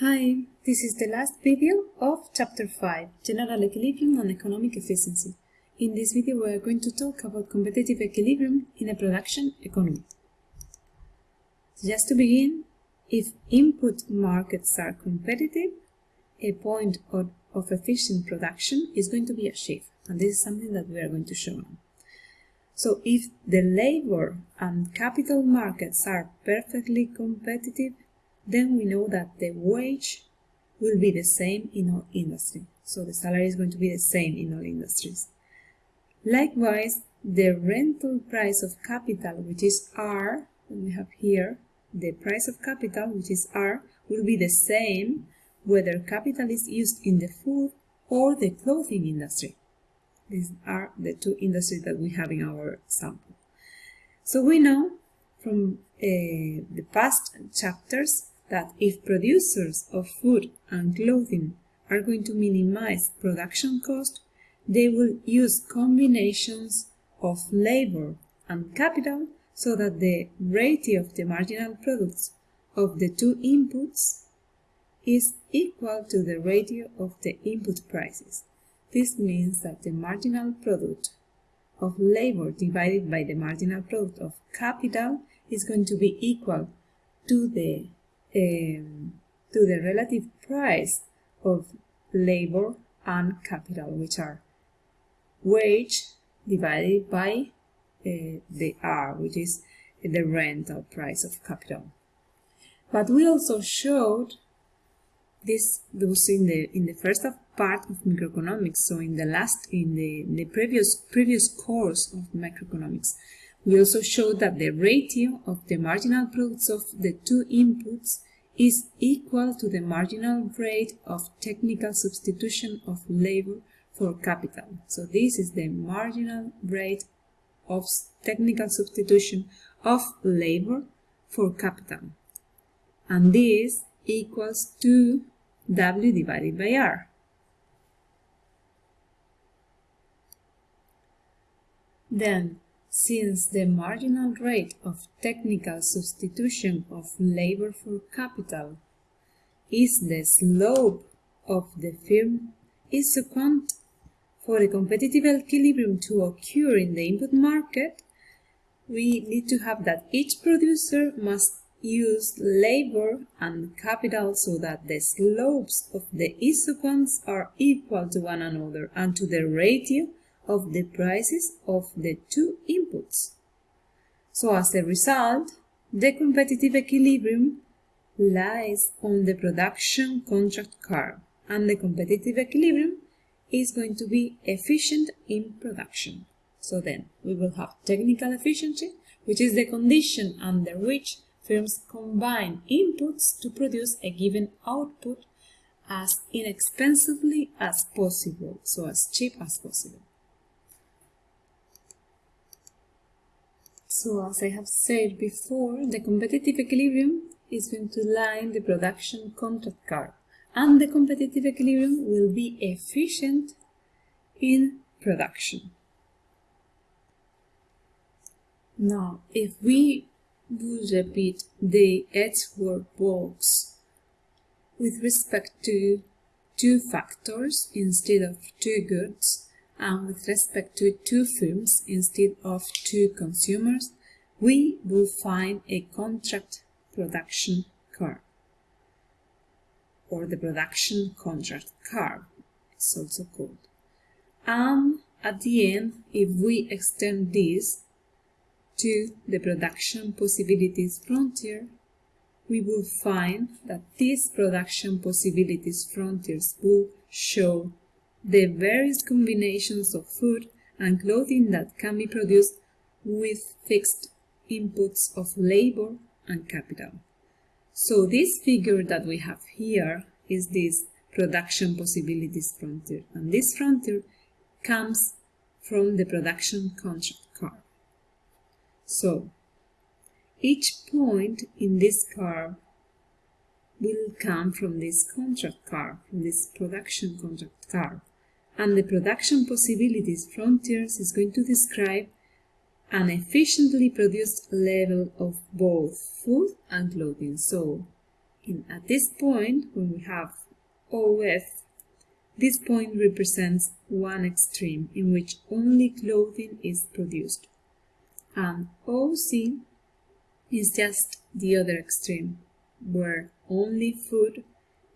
Hi, this is the last video of Chapter 5, General Equilibrium and Economic Efficiency. In this video we are going to talk about competitive equilibrium in a production economy. Just to begin, if input markets are competitive, a point of, of efficient production is going to be achieved, and this is something that we are going to show now. So if the labor and capital markets are perfectly competitive, then we know that the wage will be the same in all industry. So the salary is going to be the same in all industries. Likewise, the rental price of capital, which is R, we have here the price of capital, which is R, will be the same whether capital is used in the food or the clothing industry. These are the two industries that we have in our sample. So we know from uh, the past chapters that if producers of food and clothing are going to minimize production cost, they will use combinations of labor and capital so that the ratio of the marginal products of the two inputs is equal to the ratio of the input prices. This means that the marginal product of labor divided by the marginal product of capital is going to be equal to the um, to the relative price of labor and capital, which are wage divided by uh, the R, which is the rental price of capital. But we also showed this was in the in the first part of microeconomics, so in the last in the, in the previous previous course of microeconomics. We also show that the ratio of the marginal products of the two inputs is equal to the marginal rate of technical substitution of labor for capital. So this is the marginal rate of technical substitution of labor for capital. And this equals to W divided by R. Then since the marginal rate of technical substitution of labor for capital is the slope of the firm is quant for a competitive equilibrium to occur in the input market, we need to have that each producer must use labor and capital so that the slopes of the isoquants are equal to one another and to the ratio of the prices of the two inputs. So as a result, the competitive equilibrium lies on the production contract curve and the competitive equilibrium is going to be efficient in production. So then we will have technical efficiency, which is the condition under which firms combine inputs to produce a given output as inexpensively as possible, so as cheap as possible. So as I have said before, the competitive equilibrium is going to line the production contract curve and the competitive equilibrium will be efficient in production. Now, if we would repeat the Edgeworth box with respect to two factors instead of two goods, and with respect to two firms instead of two consumers, we will find a contract production curve or the production contract curve it's also called. And at the end, if we extend this to the production possibilities frontier, we will find that these production possibilities frontiers will show the various combinations of food and clothing that can be produced with fixed inputs of labor and capital. So this figure that we have here is this production possibilities frontier and this frontier comes from the production contract curve. So each point in this curve will come from this contract curve, from this production contract curve and the production possibilities frontiers is going to describe an efficiently produced level of both food and clothing. So, in, at this point, when we have OF, this point represents one extreme in which only clothing is produced. And OC is just the other extreme, where only food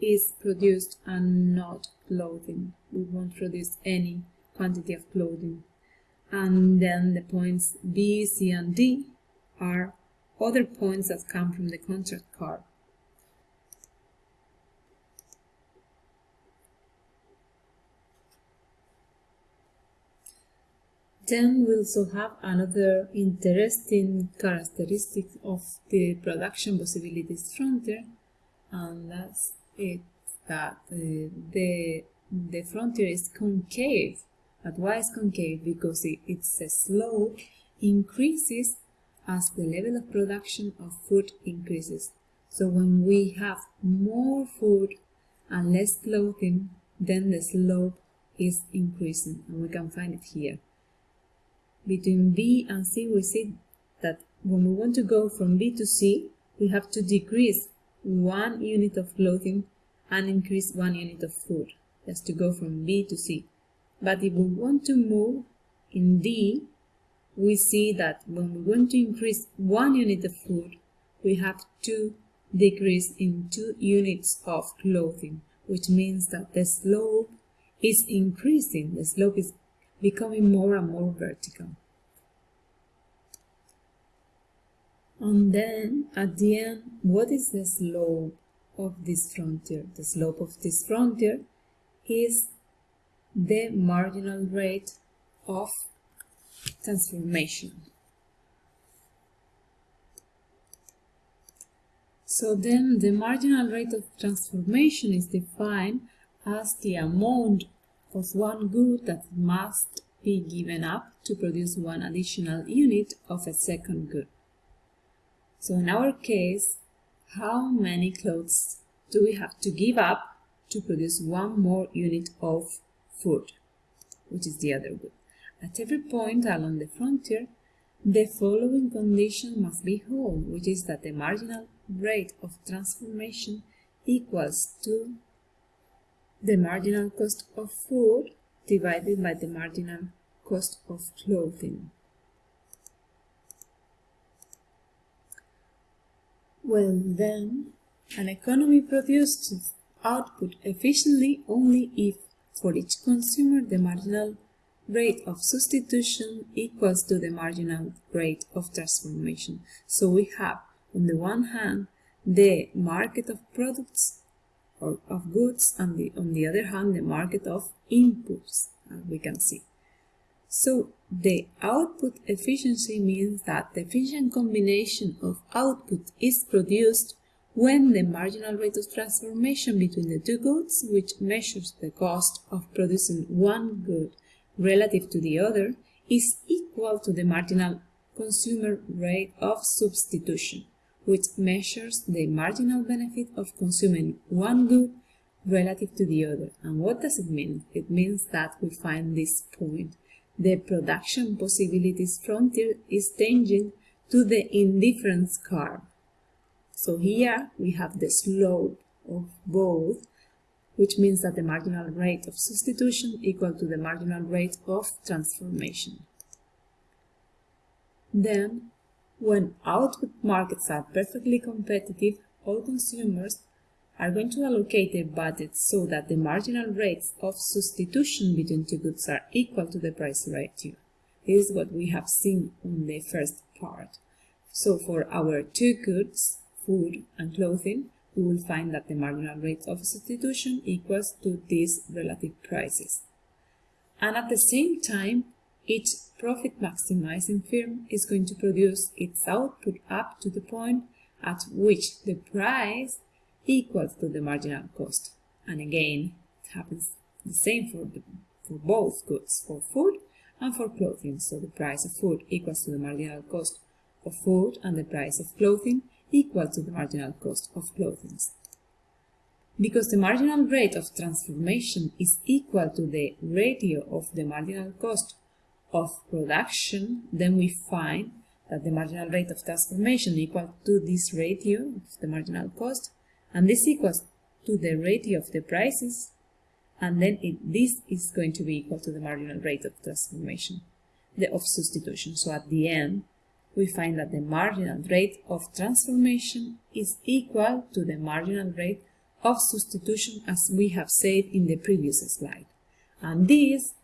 is produced and not clothing. We won't produce any quantity of clothing. And then the points B, C, and D are other points that come from the contract curve. Then we also have another interesting characteristic of the production possibilities frontier, and that's it that uh, the the frontier is concave. But why is concave? Because it, its a slope increases as the level of production of food increases. So when we have more food and less clothing, then the slope is increasing, and we can find it here between B and C, we see that when we want to go from B to C, we have to decrease one unit of clothing and increase one unit of food, just to go from B to C. But if we want to move in D, we see that when we want to increase one unit of food, we have to decrease in two units of clothing, which means that the slope is increasing. The slope is becoming more and more vertical. And then at the end, what is the slope of this frontier? The slope of this frontier is the marginal rate of transformation. So then the marginal rate of transformation is defined as the amount of one good that must be given up to produce one additional unit of a second good. So in our case, how many clothes do we have to give up to produce one more unit of food, which is the other good? At every point along the frontier, the following condition must be whole, which is that the marginal rate of transformation equals to the marginal cost of food divided by the marginal cost of clothing. Well then, an economy produces output efficiently only if for each consumer the marginal rate of substitution equals to the marginal rate of transformation. So we have on the one hand the market of products or of goods and the, on the other hand the market of inputs as we can see. So the output efficiency means that the efficient combination of output is produced when the marginal rate of transformation between the two goods, which measures the cost of producing one good relative to the other, is equal to the marginal consumer rate of substitution which measures the marginal benefit of consuming one good relative to the other. And what does it mean? It means that we find this point. The production possibilities frontier is tangent to the indifference curve. So here we have the slope of both, which means that the marginal rate of substitution equal to the marginal rate of transformation. Then when output markets are perfectly competitive, all consumers are going to allocate their budgets so that the marginal rates of substitution between two goods are equal to the price ratio. This is what we have seen on the first part. So for our two goods, food and clothing, we will find that the marginal rate of substitution equals to these relative prices. And at the same time, each profit maximizing firm is going to produce its output up to the point at which the price equals to the marginal cost. And again, it happens the same for, the, for both goods, for food and for clothing. So the price of food equals to the marginal cost of food and the price of clothing equal to the marginal cost of clothing. Because the marginal rate of transformation is equal to the ratio of the marginal cost of production, then we find that the marginal rate of transformation equal to this ratio of the marginal cost, And this equals to the ratio of the prices, and then it, this is going to be equal to the marginal rate of transformation, the of substitution. So at the end, we find that the marginal rate of transformation is equal to the marginal rate of substitution as we have said in the previous slide. And this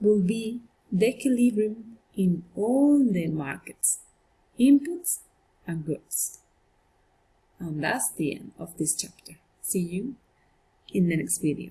will be the equilibrium in all the markets, inputs and goods. And that's the end of this chapter. See you in the next video.